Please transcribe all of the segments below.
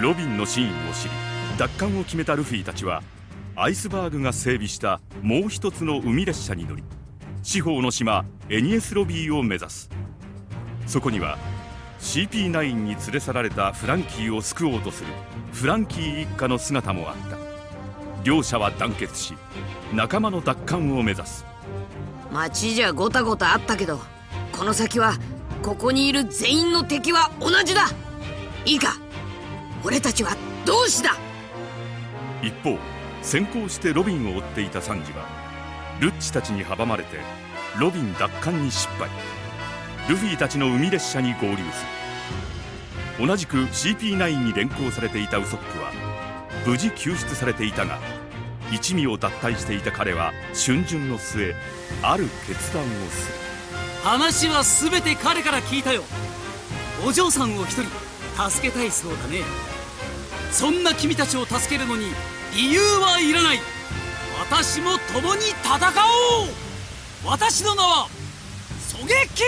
ロビンの真意を知り奪還を決めたルフィたちはアイスバーグが整備したもう一つの海列車に乗り四方の島エニエスロビーを目指す。そこには CP9 に連れ去られたフランキーを救おうとするフランキー一家の姿もあった。両者は団結し仲間の奪還を目指す。街じゃごたごたあったけどこの先はここにいる全員の敵は同じだ。いいか？俺たちは同志だ。一方先行してロビンを追っていたサンジはルッチたちに阻まれてロビン奪還に失敗。ルフィたちの海列車に合流する。同じく CP9 に連行されていたウソップは無事救出されていたが一味を脱退していた彼は春巡の末ある決断をする。話は全て彼から聞いたよ。お嬢さんを一人助けたいそうだねそんな君たちを助けるのに理由はいらない。私も共に戦おう。私の名はソゲキン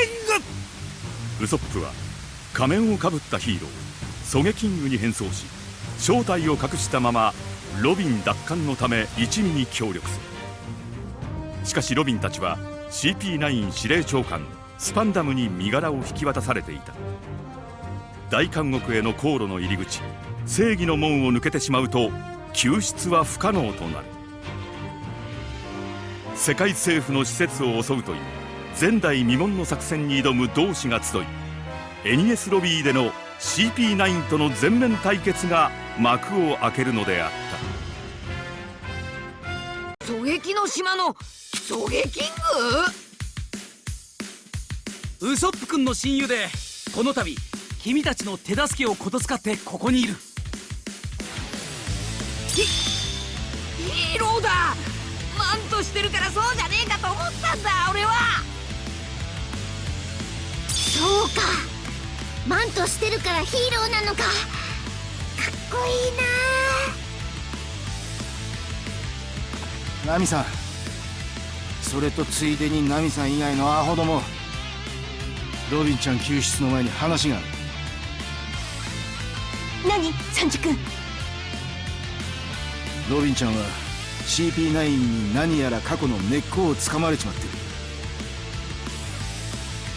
グ。ウソップは仮面をかぶったヒーローソゲキングに変装し正体を隠したままロビン奪還のため一味に協力する。しかしロビンたちは CP9 司令長官スパンダムに身柄を引き渡されていた。大監獄への航路の入り口正義の門を抜けてしまうと救出は不可能となる。世界政府の施設を襲うという前代未聞の作戦に挑む同志が集いエニエスロビーでの CP9 との全面対決が幕を開けるのであった。狙撃の島の狙撃グウソップ君の親友でこの度君たちの手助けをこと使ってここにいるヒヒーローだ。マントしてるからそうじゃねえかと思ったんだ俺は。そうか。マントしてるからヒーローなのか。かっこいいな。ナミさん。それとついでにナミさん以外のアホども。ロビンちゃん救出の前に話がある。何？サンジ君ロビンちゃんは CP9 に何やら過去の根っこをつかまれちまってる。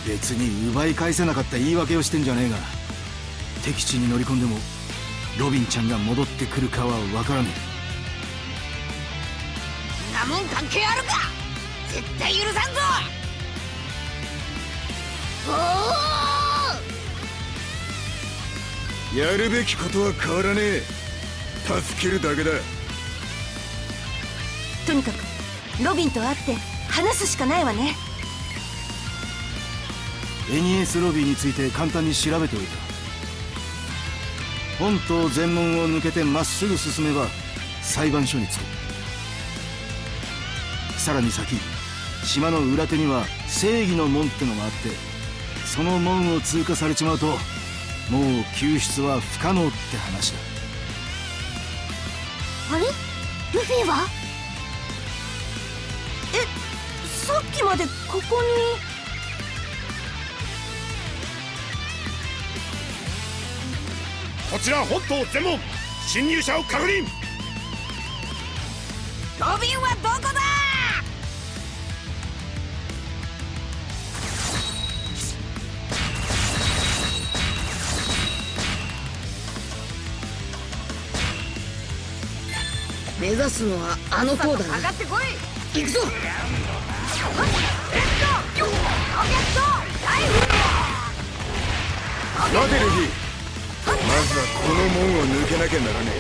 別に奪い返せなかった言い訳をしてんじゃねえが敵地に乗り込んでもロビンちゃんが戻ってくるかは分からねえ。なもん関係あるか！絶対許さんぞ！おおやるべきことは変わらねえ。助けるだけだとにかくロビンと会って話すしかないわね。エニエスロビーについて簡単に調べておいた。本島全門を抜けてまっすぐ進めば裁判所に着く。さらに先島の裏手には正義の門ってのがあってその門を通過されちまうともう救出は不可能って話だ。あれ？ルフィは？さっきまでここに。こちら本島全門侵入者を確認。ロビンはどこだ？目指すのはあの塔だな上がってこい。行くぞ待てルフィまずはこの門を抜けなきゃならねえ。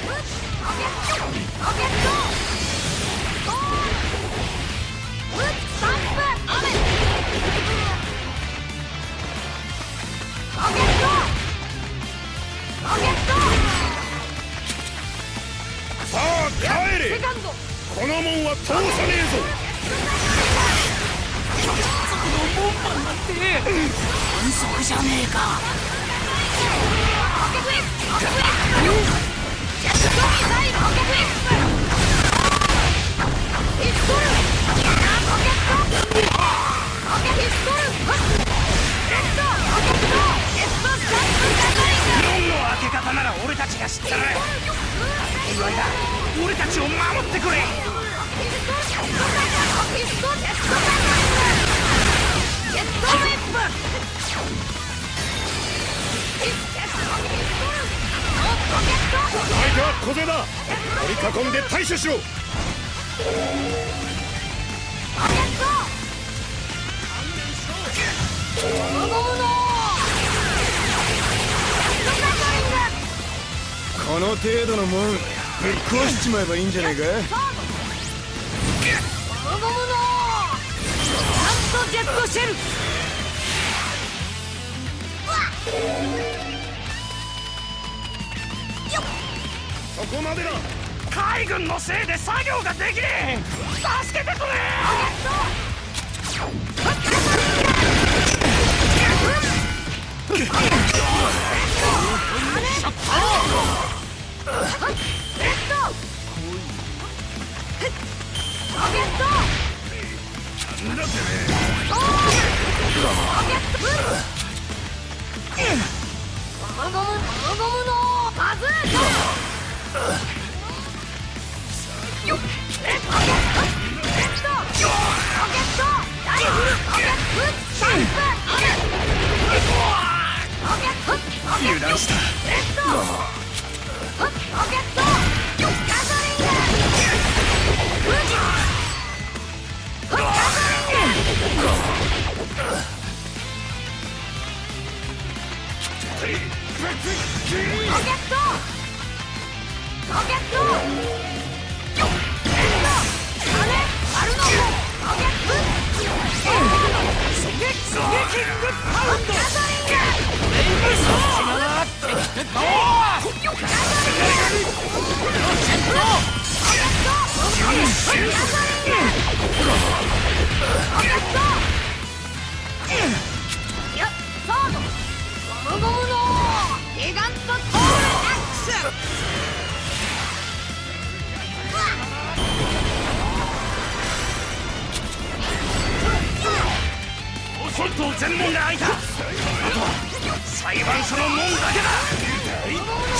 さあ帰れ。この門は通さねえぞ。門番なんて。反則じゃねえか。俺たちを守ってくれ。小勢だ。取り囲んで対処しろ。この程度のもんぶっ壊しちまえばいいんじゃねえか？ジェットシェルそこまでだ海軍のせいで作業ができねえ。助けてくれ本島全門が開いた。あとは裁判所の門だけだ。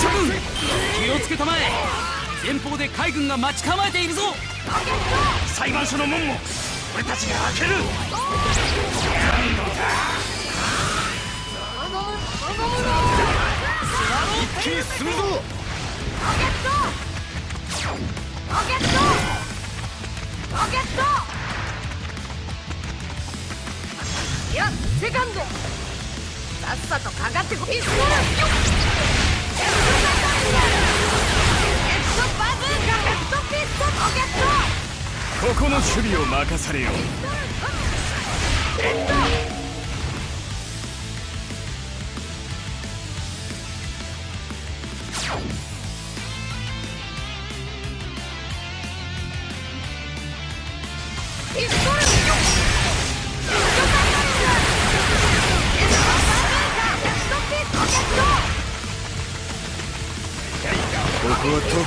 諸君気をつけたまえ。前方で海軍が待ち構えているぞ。裁判所の門も俺たちが開ける。一気に進むぞセカンドさっさとかかってこピストルよっジェットバズーカジェットピストロケットここの守備を任されよ。ピ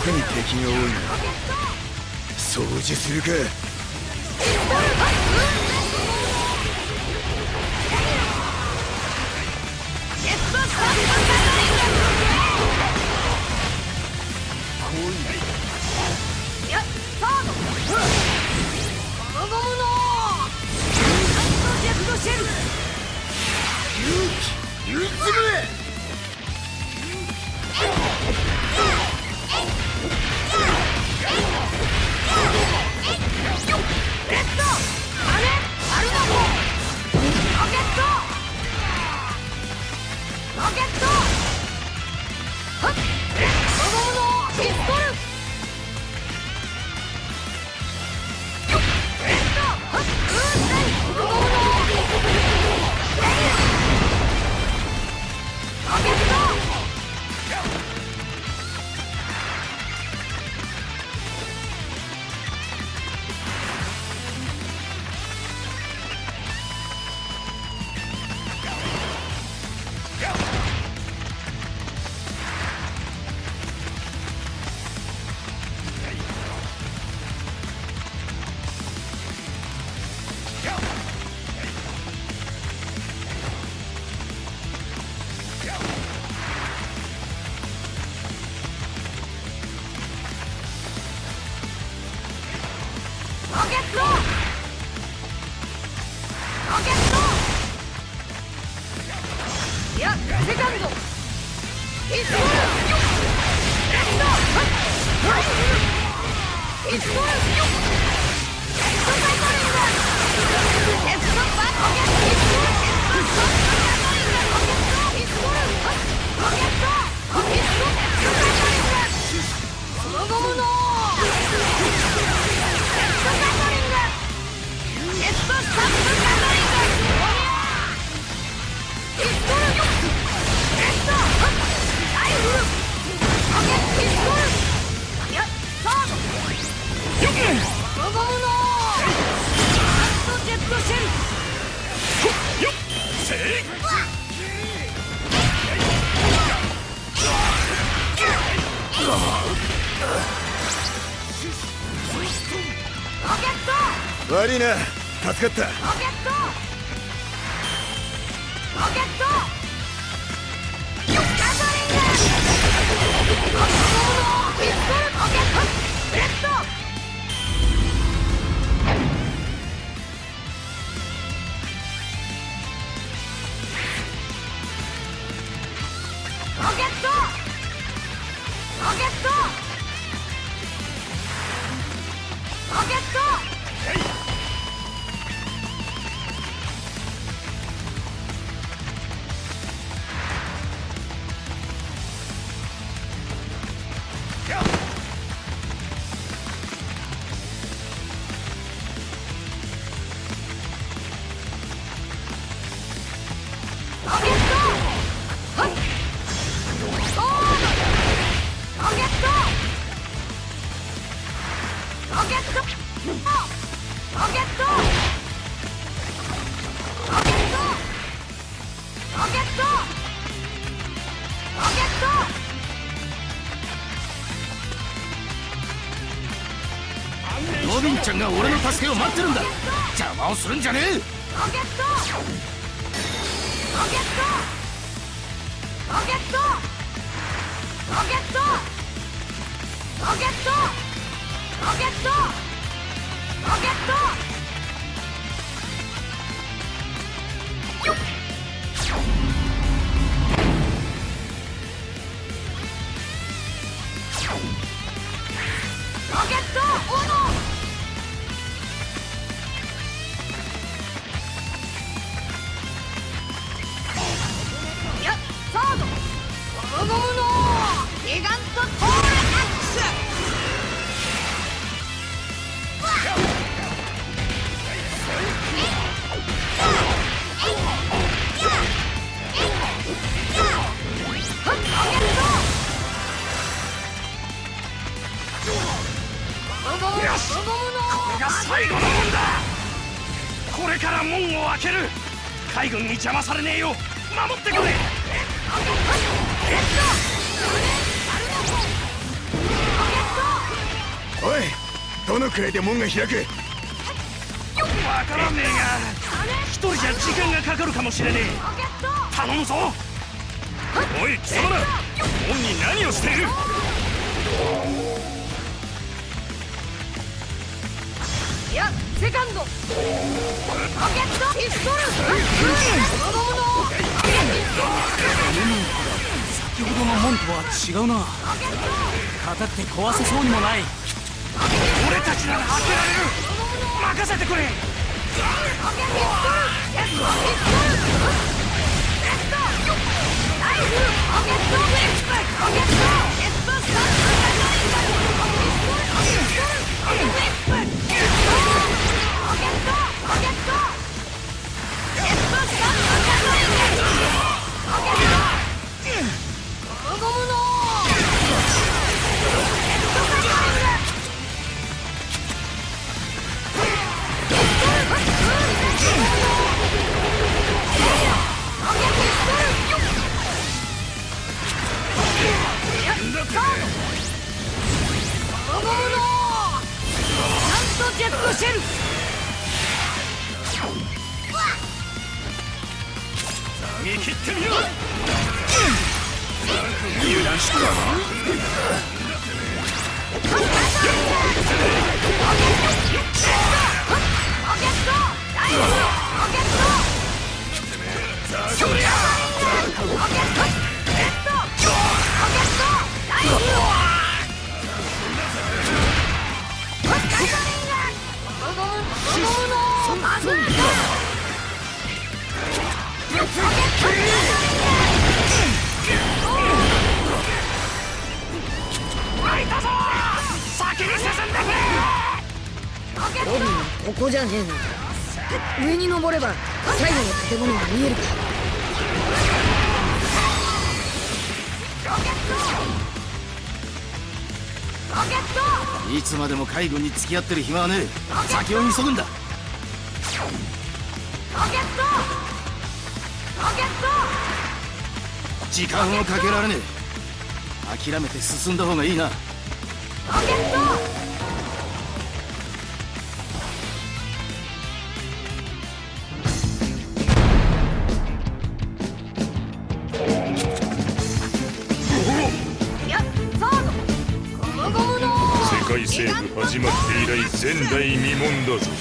特に敵が多いな掃除するか。譲れ ¡Dispara! 助かった。邪魔をするんじゃねえ。ロケットよしこれが最後の門だこれから門を開ける。海軍に邪魔されねえよ守ってくれおいどのくらいで門が開く？わからねえが一人じゃ時間がかかるかもしれねえ。頼むぞ。おい貴様ら門に何をしている？いやセカンド。ロケット。ピストル。子供の先ほどの門とは違うな。硬くて壊せそうにもない俺たちなら開けられる。任せてくれジェットシェル見切ってみろ油断しくなロケッロケットロビンはここじゃねえな上に登れば最後の建物が見える。かいつまでも海軍に付き合ってる暇はねえ。先を急ぐんだ。時間をかけられねえ。諦めて進んだ方がいいな。い始まって以来前代未聞だぞ。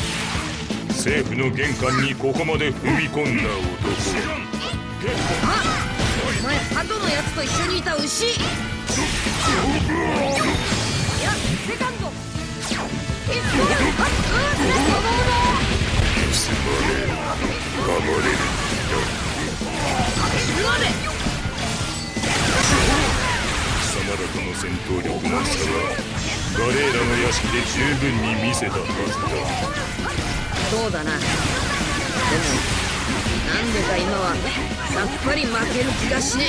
政府の玄関にここまで踏み込んだ男。あお前鳩のやつと一緒にいた牛。やセカンド。で十分に見せたはずだそうだな。でもなんでか今はさっぱり負ける気がしね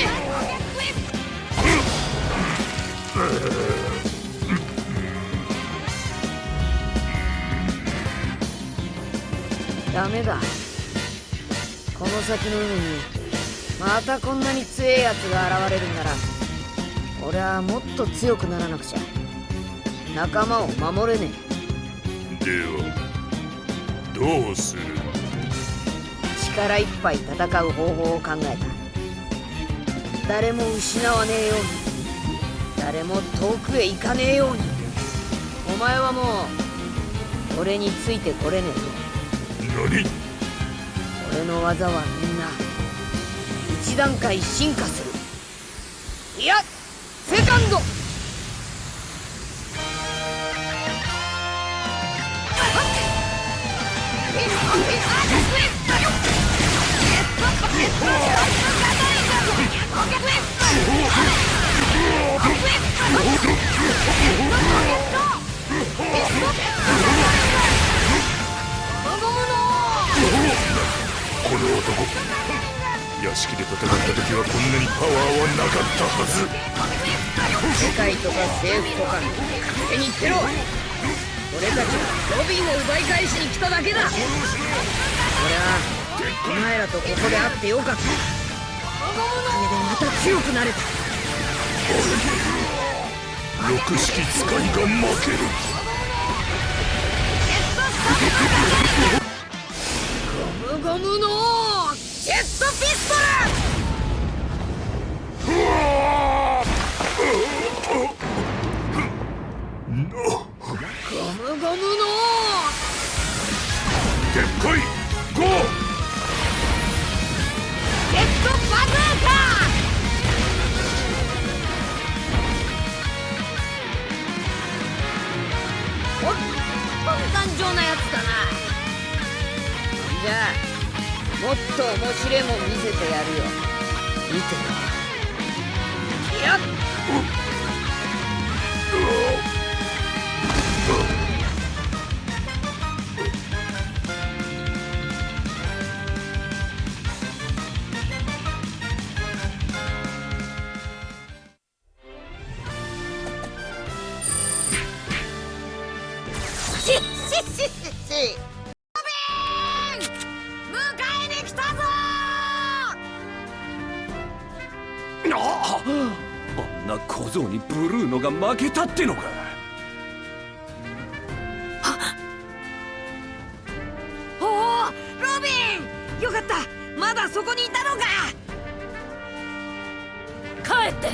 えダメだ。この先の海にまたこんなに強えやつが現れるんなら俺はもっと強くならなくちゃ。仲間を守れねえ。ではどうする？力いっぱい戦う方法を考えた。誰も失わねえように。誰も遠くへ行かねえように。お前はもう俺についてこれねえぞ。何？俺の技はみんな一段階進化する。いやセカンドなかったはず。世界とか政府とか勝手に言ってろ。俺たちはロビンを奪い返しに来ただけだ。俺はお前らとここで会ってよかった。おかげでまた強くなれた。六式使いが負ける。ゴムゴムのジェットピストルと面白いも見せてやるよ。が負けたってのか？おおロビン！よかった。まだそこにいたのか！帰って。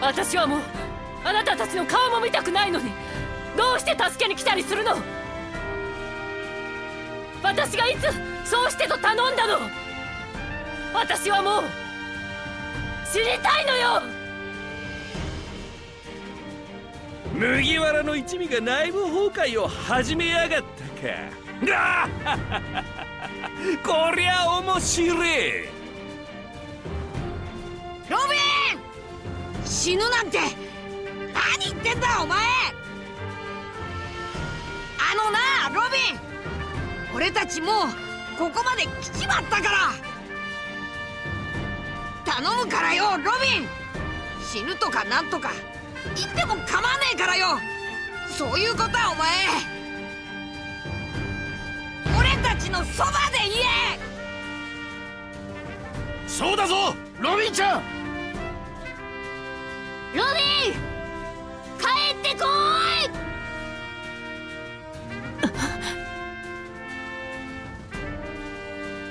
私はもうあなたたちの顔も見たくないのに。どうして助けに来たりするの？私がいつそうしてと頼んだの？私はもう死にたいのよ麦わらの一味が内部崩壊を始めやがったか。こりゃ面白い。ロビン！死ぬなんて！何言ってんだお前！あのなロビン！俺たちもうここまで来ちまったから！頼むからよロビン！死ぬとかなんとか！言っても構わねえからよ。そういうことはお前。俺たちのそばで言え。そうだぞロビンちゃん。ロビン帰ってこい。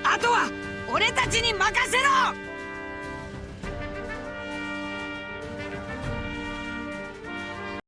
あとは俺たちに任せろ